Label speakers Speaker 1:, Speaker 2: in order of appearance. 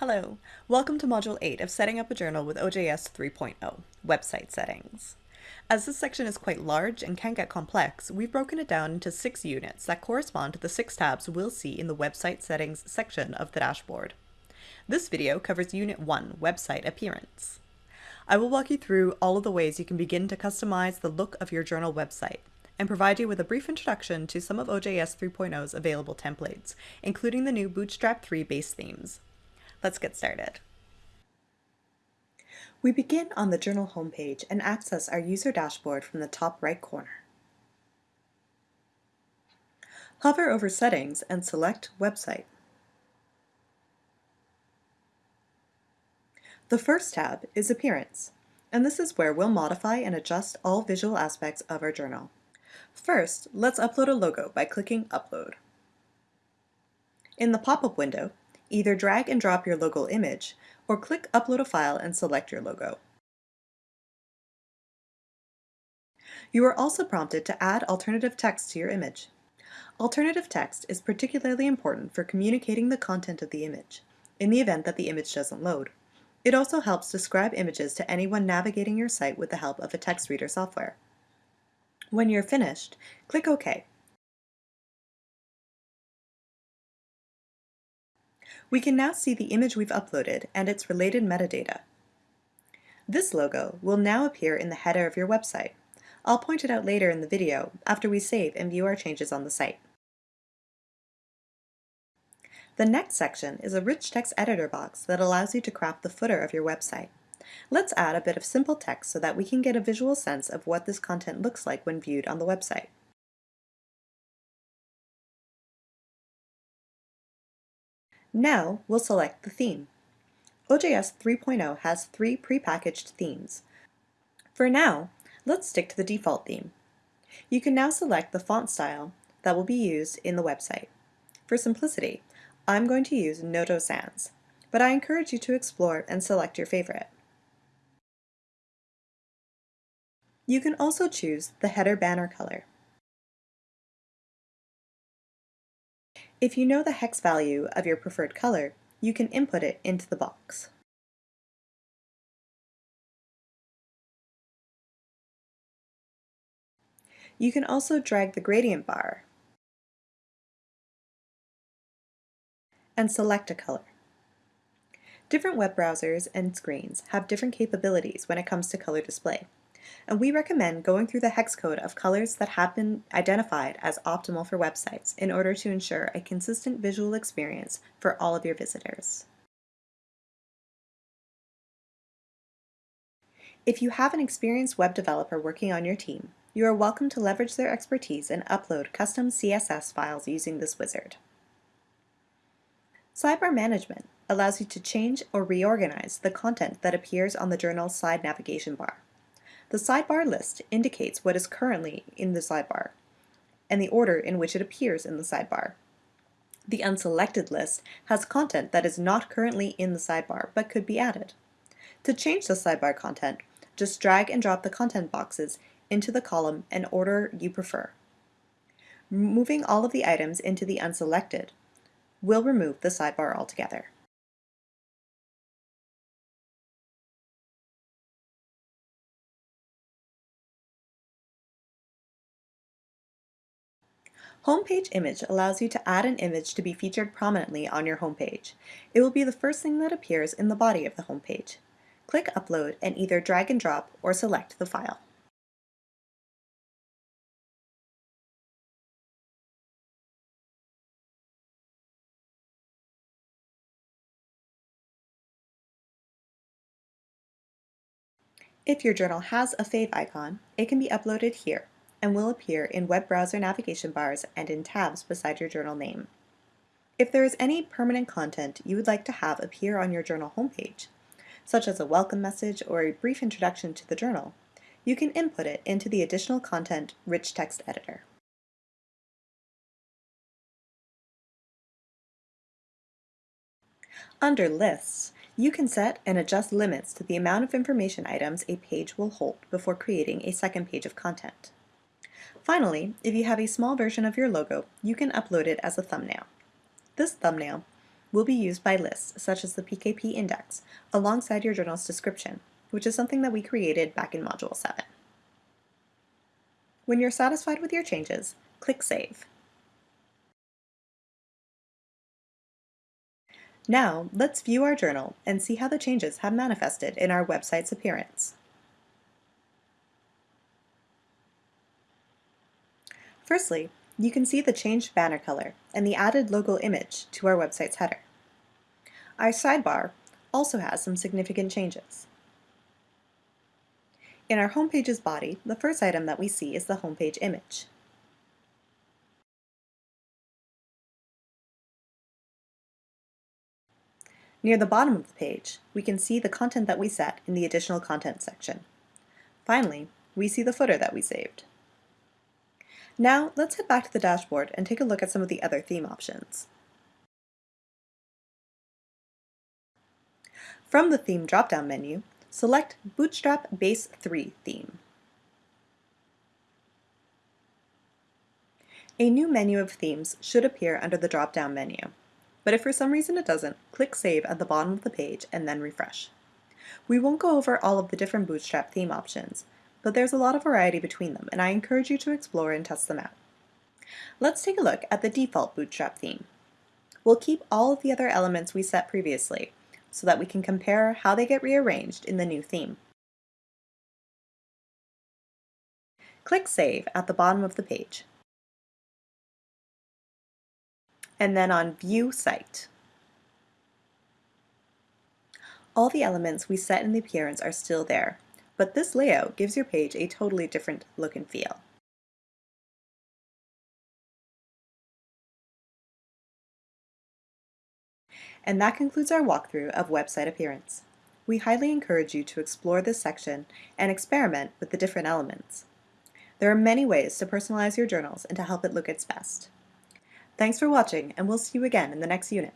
Speaker 1: Hello, welcome to Module 8 of Setting Up a Journal with OJS 3.0, Website Settings. As this section is quite large and can get complex, we've broken it down into six units that correspond to the six tabs we'll see in the Website Settings section of the dashboard. This video covers Unit 1, Website Appearance. I will walk you through all of the ways you can begin to customize the look of your journal website, and provide you with a brief introduction to some of OJS 3.0's available templates, including the new Bootstrap 3 base themes. Let's get started. We begin on the journal homepage and access our user dashboard from the top right corner. Hover over Settings and select Website. The first tab is Appearance, and this is where we'll modify and adjust all visual aspects of our journal. First, let's upload a logo by clicking Upload. In the pop-up window, either drag and drop your logo image, or click Upload a file and select your logo. You are also prompted to add alternative text to your image. Alternative text is particularly important for communicating the content of the image, in the event that the image doesn't load. It also helps describe images to anyone navigating your site with the help of a text reader software. When you're finished, click OK. We can now see the image we've uploaded and its related metadata. This logo will now appear in the header of your website. I'll point it out later in the video after we save and view our changes on the site. The next section is a rich text editor box that allows you to craft the footer of your website. Let's add a bit of simple text so that we can get a visual sense of what this content looks like when viewed on the website. Now we'll select the theme. OJS 3.0 has three prepackaged themes. For now, let's stick to the default theme. You can now select the font style that will be used in the website. For simplicity, I'm going to use Noto Sans, but I encourage you to explore and select your favorite. You can also choose the header banner color. If you know the hex value of your preferred color, you can input it into the box. You can also drag the gradient bar and select a color. Different web browsers and screens have different capabilities when it comes to color display and we recommend going through the hex code of colors that have been identified as optimal for websites in order to ensure a consistent visual experience for all of your visitors. If you have an experienced web developer working on your team, you are welcome to leverage their expertise and upload custom CSS files using this wizard. Sidebar Management allows you to change or reorganize the content that appears on the journal's side navigation bar. The sidebar list indicates what is currently in the sidebar and the order in which it appears in the sidebar. The unselected list has content that is not currently in the sidebar but could be added. To change the sidebar content, just drag and drop the content boxes into the column and order you prefer. Moving all of the items into the unselected will remove the sidebar altogether. Homepage image allows you to add an image to be featured prominently on your homepage. It will be the first thing that appears in the body of the homepage. Click Upload and either drag and drop or select the file. If your journal has a favicon, it can be uploaded here and will appear in web browser navigation bars and in tabs beside your journal name. If there is any permanent content you would like to have appear on your journal homepage, such as a welcome message or a brief introduction to the journal, you can input it into the Additional Content Rich Text Editor. Under Lists, you can set and adjust limits to the amount of information items a page will hold before creating a second page of content. Finally, if you have a small version of your logo, you can upload it as a thumbnail. This thumbnail will be used by lists such as the PKP index alongside your journal's description, which is something that we created back in Module 7. When you're satisfied with your changes, click Save. Now, let's view our journal and see how the changes have manifested in our website's appearance. Firstly, you can see the changed banner color and the added logo image to our website's header. Our sidebar also has some significant changes. In our homepage's body, the first item that we see is the homepage image. Near the bottom of the page, we can see the content that we set in the additional content section. Finally, we see the footer that we saved. Now, let's head back to the dashboard and take a look at some of the other theme options. From the Theme drop-down menu, select Bootstrap Base 3 theme. A new menu of themes should appear under the drop-down menu, but if for some reason it doesn't, click Save at the bottom of the page and then refresh. We won't go over all of the different Bootstrap theme options, but there's a lot of variety between them, and I encourage you to explore and test them out. Let's take a look at the default Bootstrap theme. We'll keep all of the other elements we set previously, so that we can compare how they get rearranged in the new theme. Click Save at the bottom of the page. And then on View Site. All the elements we set in the appearance are still there, but this layout gives your page a totally different look and feel. And that concludes our walkthrough of website appearance. We highly encourage you to explore this section and experiment with the different elements. There are many ways to personalize your journals and to help it look its best. Thanks for watching, and we'll see you again in the next unit.